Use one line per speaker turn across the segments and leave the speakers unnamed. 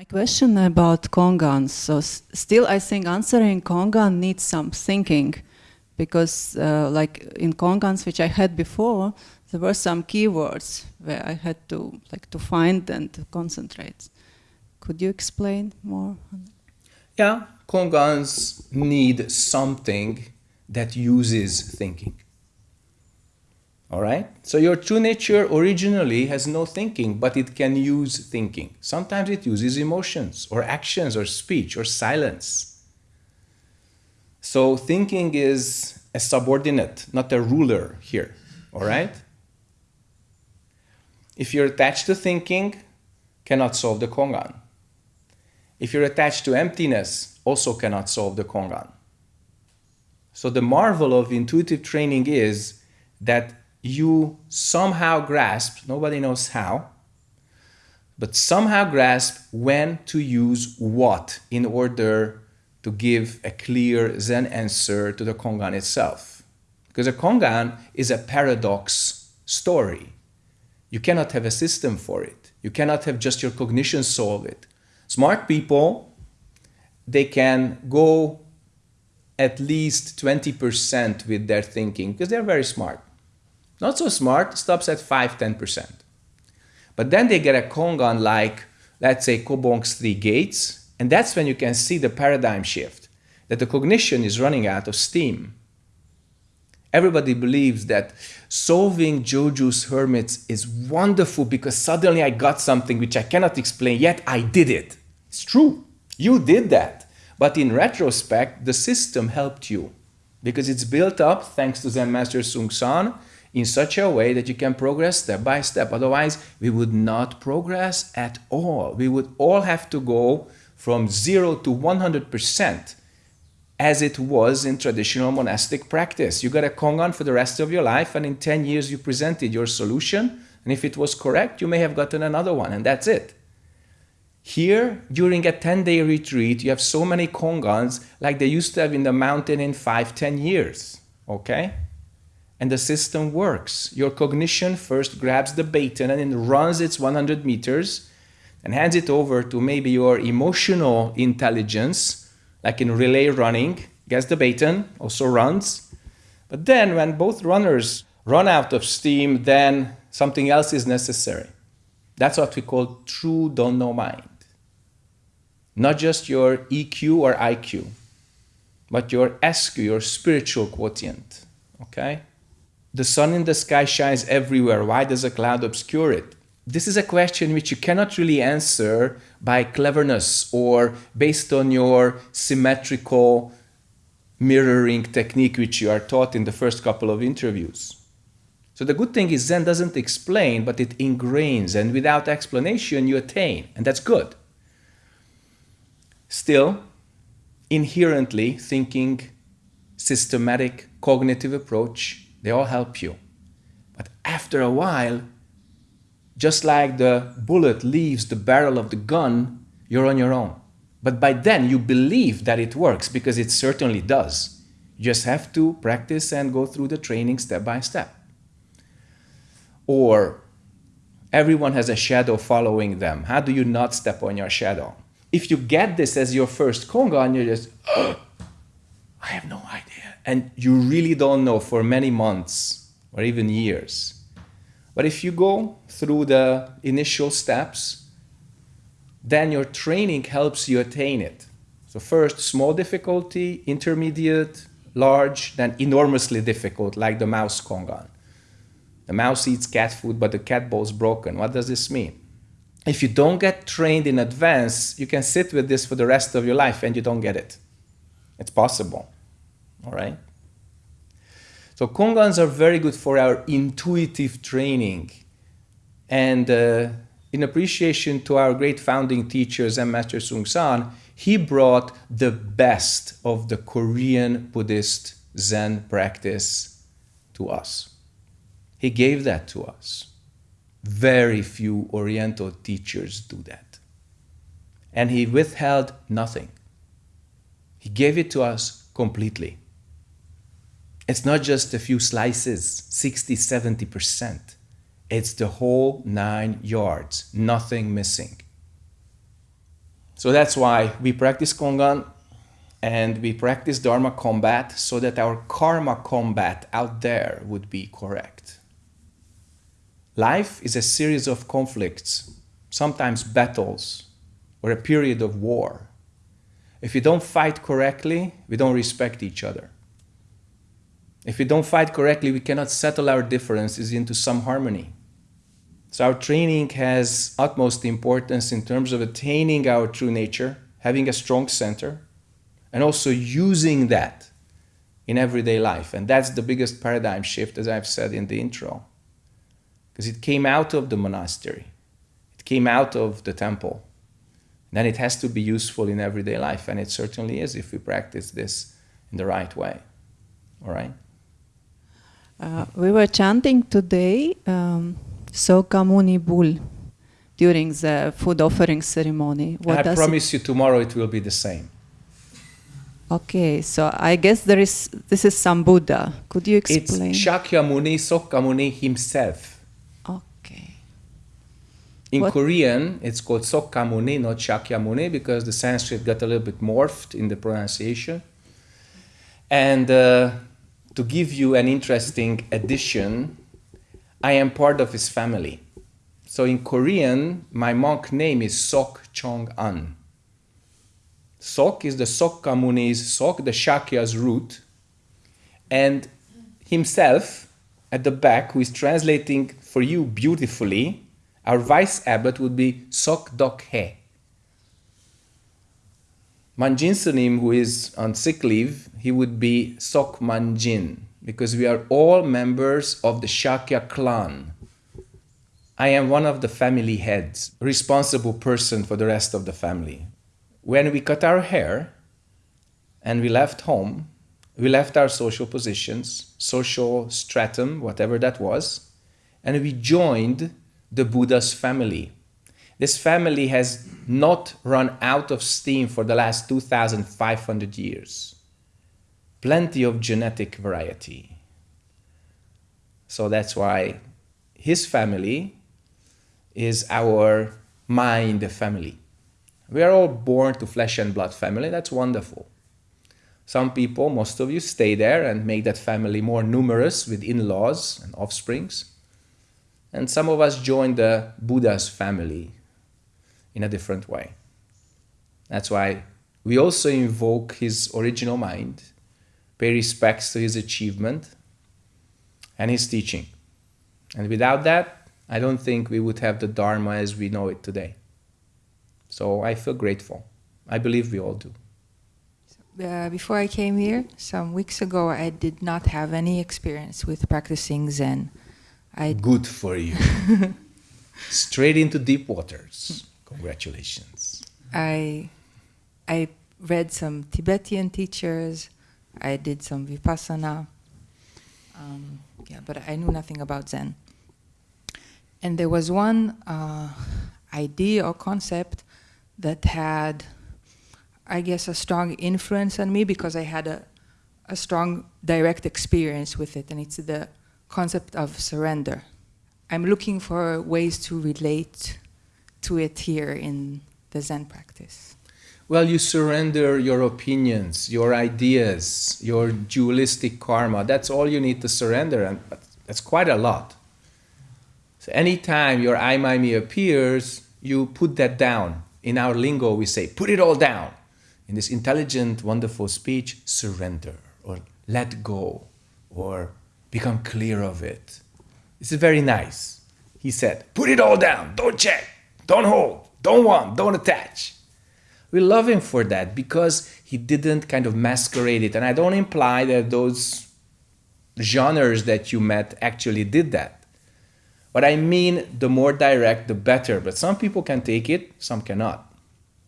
My question about Kongan. So still I think answering Kongan needs some thinking because uh, like in Kongans which I had before, there were some keywords where I had to like to find and to concentrate. Could you explain more?
Yeah, Kongans need something that uses thinking. All right? So your true nature originally has no thinking, but it can use thinking. Sometimes it uses emotions or actions or speech or silence. So thinking is a subordinate, not a ruler here. All right? If you're attached to thinking, cannot solve the Kongan. If you're attached to emptiness, also cannot solve the Kongan. So the marvel of intuitive training is that you somehow grasp, nobody knows how, but somehow grasp when to use what in order to give a clear Zen answer to the Kongan itself. Because a Kongan is a paradox story. You cannot have a system for it. You cannot have just your cognition solve it. Smart people, they can go at least 20% with their thinking because they're very smart. Not so smart, stops at 5 10%. But then they get a Kongan like, let's say, Kobong's three gates, and that's when you can see the paradigm shift that the cognition is running out of steam. Everybody believes that solving Joju's hermits is wonderful because suddenly I got something which I cannot explain, yet I did it. It's true. You did that. But in retrospect, the system helped you because it's built up thanks to Zen Master Seung Sahn in such a way that you can progress step by step. Otherwise, we would not progress at all. We would all have to go from zero to 100% as it was in traditional monastic practice. You got a Kongan for the rest of your life, and in 10 years, you presented your solution. And if it was correct, you may have gotten another one, and that's it. Here, during a 10 day retreat, you have so many Kongans like they used to have in the mountain in 5, 10 years. Okay? And the system works. Your cognition first grabs the baton and then runs its 100 meters and hands it over to maybe your emotional intelligence, like in relay running, gets the baton, also runs. But then when both runners run out of steam, then something else is necessary. That's what we call true don't know mind. Not just your EQ or IQ, but your SQ, your spiritual quotient. Okay? The sun in the sky shines everywhere. Why does a cloud obscure it? This is a question which you cannot really answer by cleverness or based on your symmetrical mirroring technique which you are taught in the first couple of interviews. So the good thing is Zen doesn't explain, but it ingrains, and without explanation you attain, and that's good. Still, inherently thinking systematic cognitive approach they all help you. But after a while, just like the bullet leaves the barrel of the gun, you're on your own. But by then you believe that it works because it certainly does. You just have to practice and go through the training step by step. Or everyone has a shadow following them. How do you not step on your shadow? If you get this as your first kongan, you're just, oh, I have no and you really don't know for many months or even years. But if you go through the initial steps, then your training helps you attain it. So first, small difficulty, intermediate, large, then enormously difficult, like the mouse kongan. The mouse eats cat food, but the cat bowl is broken. What does this mean? If you don't get trained in advance, you can sit with this for the rest of your life and you don't get it. It's possible all right? So Kongans are very good for our intuitive training. And uh, in appreciation to our great founding teachers and Master Seung Sahn, he brought the best of the Korean Buddhist Zen practice to us. He gave that to us. Very few Oriental teachers do that. And he withheld nothing. He gave it to us completely. It's not just a few slices, 60, 70%. It's the whole nine yards, nothing missing. So that's why we practice Kongan and we practice Dharma combat so that our karma combat out there would be correct. Life is a series of conflicts, sometimes battles, or a period of war. If we don't fight correctly, we don't respect each other. If we don't fight correctly, we cannot settle our differences into some harmony. So our training has utmost importance in terms of attaining our true nature, having a strong center, and also using that in everyday life. And that's the biggest paradigm shift, as I've said in the intro. Because it came out of the monastery, it came out of the temple. Then it has to be useful in everyday life, and it certainly is if we practice this in the right way. All right?
Uh, we were chanting today um, Sokamuni Bul during the food offering ceremony.
What I promise it... you tomorrow it will be the same.
Okay, so I guess there is this is some Buddha. Could you explain?
It's Shakyamuni, Sokamuni himself.
Okay.
In what? Korean, it's called Sokamuni, not Shakyamuni, because the Sanskrit got a little bit morphed in the pronunciation. And uh, to give you an interesting addition, I am part of his family. So in Korean, my monk name is Sok Chong An. Sok is the Sokka Muni's Sok, the Shakya's root, and himself at the back, who is translating for you beautifully, our vice abbot would be Sok Dok He. Manjin Sunim, who is on sick leave, he would be Sok Manjin, because we are all members of the Shakya clan. I am one of the family heads, responsible person for the rest of the family when we cut our hair and we left home, we left our social positions, social stratum, whatever that was, and we joined the Buddha's family. This family has not run out of steam for the last 2,500 years. Plenty of genetic variety. So that's why his family is our mind family. We are all born to flesh and blood family. That's wonderful. Some people, most of you, stay there and make that family more numerous with in-laws and offsprings. And some of us join the Buddha's family in a different way. That's why we also invoke his original mind, pay respects to his achievement and his teaching. And without that, I don't think we would have the Dharma as we know it today. So I feel grateful. I believe we all do.
Uh, before I came here, some weeks ago, I did not have any experience with practicing Zen.
I Good for you. Straight into deep waters. Congratulations.
I, I read some Tibetan teachers. I did some Vipassana. Um, yeah, but I knew nothing about Zen. And there was one uh, idea or concept that had, I guess, a strong influence on me because I had a, a strong direct experience with it, and it's the concept of surrender. I'm looking for ways to relate to it here in the Zen practice.
Well, you surrender your opinions, your ideas, your dualistic karma. That's all you need to surrender, and that's quite a lot. So anytime your I, my, me appears, you put that down in our lingo, we say, put it all down. In this intelligent, wonderful speech, surrender or let go or become clear of it. This is very nice. He said, put it all down. Don't check. Don't hold. Don't want. Don't attach. We love him for that because he didn't kind of masquerade it. And I don't imply that those genres that you met actually did that. But I mean the more direct, the better. But some people can take it, some cannot.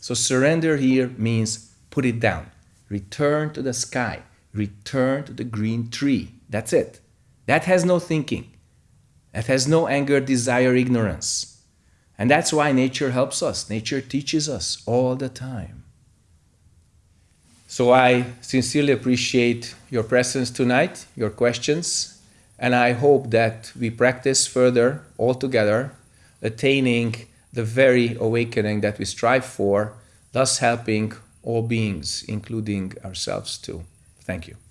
So surrender here means put it down. Return to the sky. Return to the green tree. That's it. That has no thinking. That has no anger, desire, ignorance. And that's why nature helps us. Nature teaches us all the time. So I sincerely appreciate your presence tonight, your questions, and I hope that we practice further all together, attaining the very awakening that we strive for, thus helping all beings, including ourselves too. Thank you.